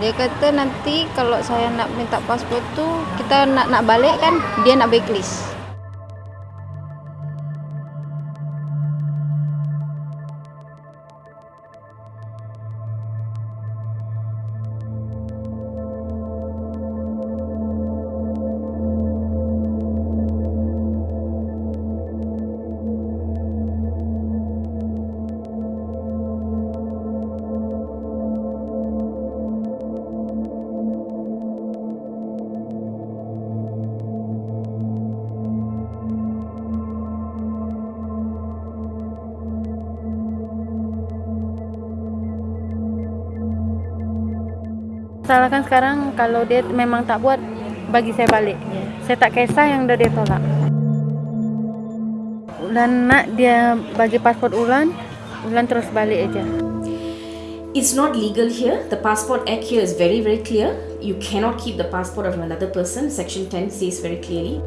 Dia kata nanti kalau saya nak minta pasport tu kita nak nak balik kan dia nak blacklist. Salahkan sekarang kalau dia memang tak buat bagi saya balik. Saya tak kisah yang dah dia tolak. Ulan nak dia bagi pasport Ulan, Ulan terus balik aja. It's not legal here. The Passport Act here is very, very clear. You cannot keep the passport of another person. Section 10 says very clearly.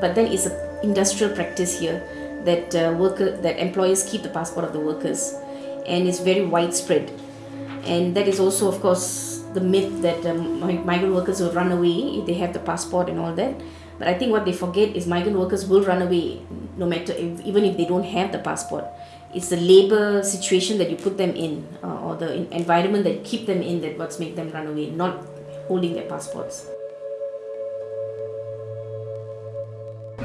But then it's an industrial practice here that uh, worker that employers keep the passport of the workers, and it's very widespread. And that is also, of course, the myth that um, mi- migrant workers will run away if they have the passport and all that. But I think what they forget is migrant workers will run away no matter if, even if they don't have the passport. It's the labor situation that you put them in uh, or the en- environment that you keep them in that what's make them run away, not holding their passports.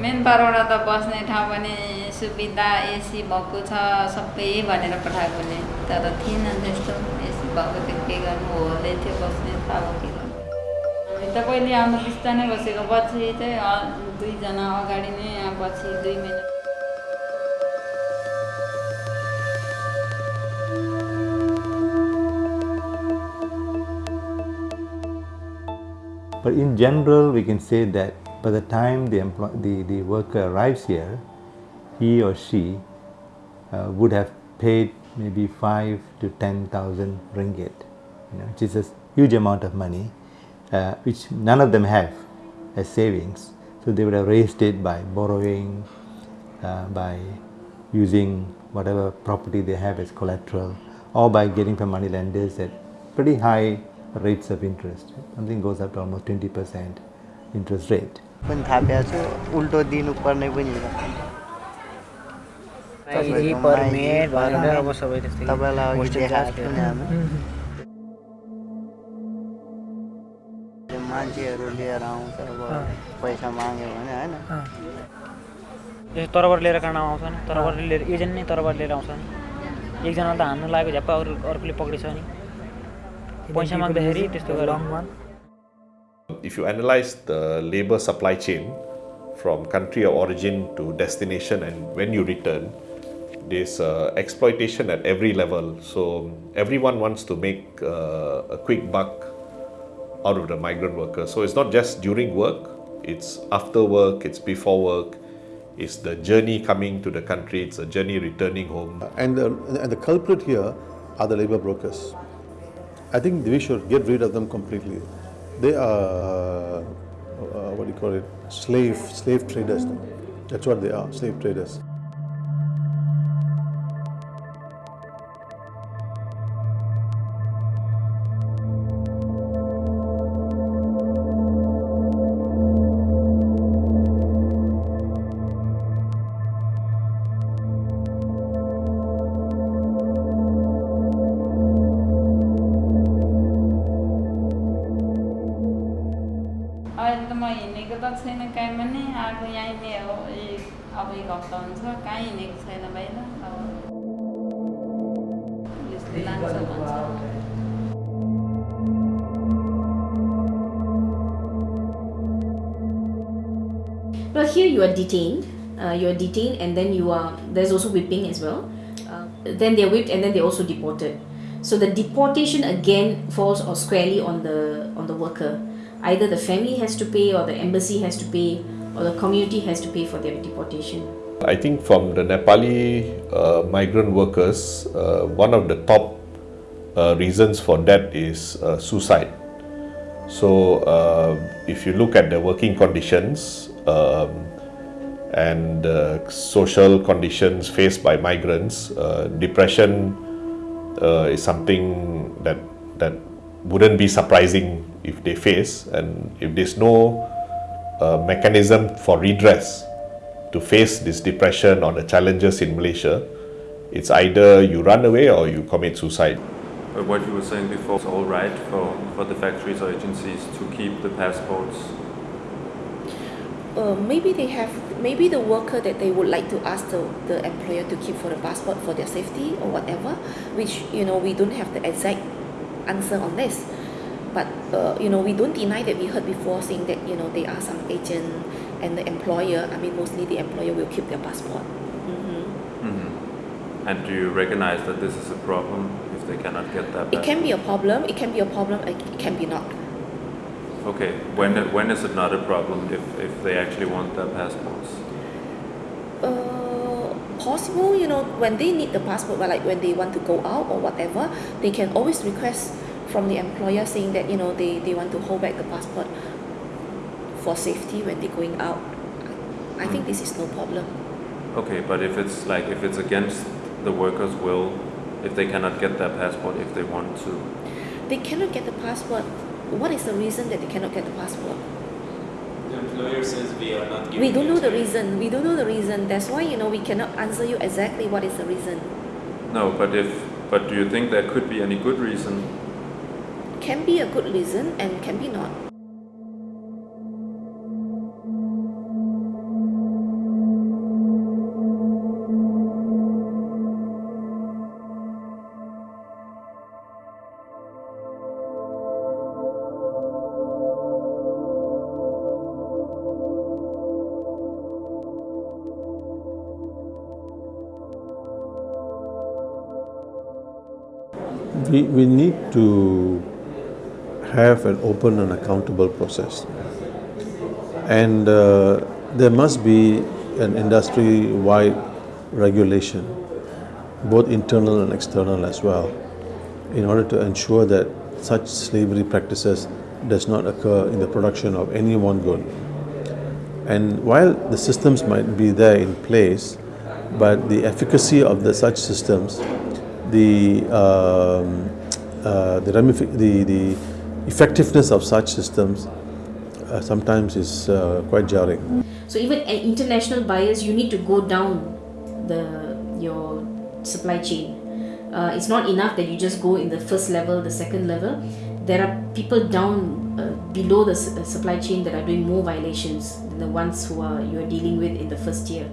Main पारवटा त बस्ने ठाउँ पनि सुविधा AC भएको छ सबै भनेर पठाएकोले तर थिएन त्यस्तो एसी भएको थियो के गर्नु होलै थियो बस्ने थाहा भयो के गर्नु हामी त पहिले आउनु बिस्तारै बसेको पछि चाहिँ अ- दुईजना अगाडि नै यहाँ पछि दुई minute But in general, we can say that by the time the, employ- the, the worker arrives here, he or she uh, would have paid maybe 5 to 10,000 ringgit, you know, which is a huge amount of money, uh, which none of them have as savings. So they would have raised it by borrowing, uh, by using whatever property they have as collateral, or by getting from money lenders at pretty high rates of interest. Something goes up to almost 20% interest rate. छ जी permit भनेर अब सबै त्यस्तै तपाईँलाई अघि hostel देखाएको जान्थ्यो। छु नि हामी त्यो मान्छेहरू लिएर आउँछ अब पैसा माग्यो भने होइन यो तरबाट लिएर काँडा आउँछन् तरबाट लिएर एजेन्ट नै तरबाट लिएर आउँछन् एकजनालाई त हान्नु लाग्यो झ्याप्प अरू अर्कोले पक्रिछ नि पैसा माग्दाखेरि त्यस्तो गरेर If you analyze the labor supply chain from country of origin to destination and when you return, there's uh, exploitation at every level. So everyone wants to make uh, a quick buck out of the migrant worker. So it's not just during work, it's after work, it's before work, it's the journey coming to the country, it's a journey returning home. And the, and the culprit here are the labor brokers. I think we should get rid of them completely. They are, uh, what do you call it, slave, slave traders. That's what they are, slave traders. अहिले त म हिँडेको त छैन कहीँ पनि आएको यहीँ नै हो यही अब एक हप्ता हुन्छ कहीँ हिँडेको छैन बाहिर अब पुलिसले लान्छ भन्छ Well, here you are detained. Uh, you are detained, and then you are. There's also whipping as well. Uh, then they're whipped, and then they're also deported. So the deportation again falls or squarely on the on the worker. Either the family has to pay, or the embassy has to pay, or the community has to pay for their deportation. I think from the Nepali uh, migrant workers, uh, one of the top uh, reasons for that is uh, suicide. So, uh, if you look at the working conditions um, and uh, social conditions faced by migrants, depression is something that that wouldn't be surprising if they face, and if there's no uh, mechanism for redress to face this depression or the challenges in Malaysia, it's either you run away or you commit suicide. But what you were saying before is all right for, for the factories or agencies to keep the passports. Uh, maybe they have maybe the worker that they would like to ask the, the employer to keep for the passport for their safety or whatever which you know we don't have the exact answer on this but uh, you know we don't deny that we heard before saying that you know there are some agent and the employer I mean mostly the employer will keep their passport mm-hmm. Mm-hmm. And do you recognize that this is a problem if they cannot get that? it can be a problem it can be a problem it can be not Okay, when when is it not a problem if, if they actually want their passports? uh, possible you know when they need the passport but like when they want to go out or whatever they can always request from the employer saying that you know they, they want to hold back the passport for safety when they're going out. I think hmm. this is no problem. Okay, but if it's like if it's against the workers' will, if they cannot get their passport if they want to, they cannot get the passport. What is the reason that they cannot get the passport employer says we are not giving we don't know the time. reason we don't know the reason that's why you know we cannot answer you exactly what is the reason no. But if but do you think there could be any good reason? can be a good reason and can be not We, we need to have an open and accountable process. And uh, there must be an industry wide regulation, both internal and external as well, in order to ensure that such slavery practices does not occur in the production of any one good. And while the systems might be there in place, but the efficacy of the such systems, the um, uh, the, the the effectiveness of such systems uh, sometimes is uh, quite jarring. So even international buyers, you need to go down the your supply chain. It's not enough that you just go in the first level, the second level. There are people down uh, below the supply chain that are doing more violations than the ones who are you are dealing with in the first tier.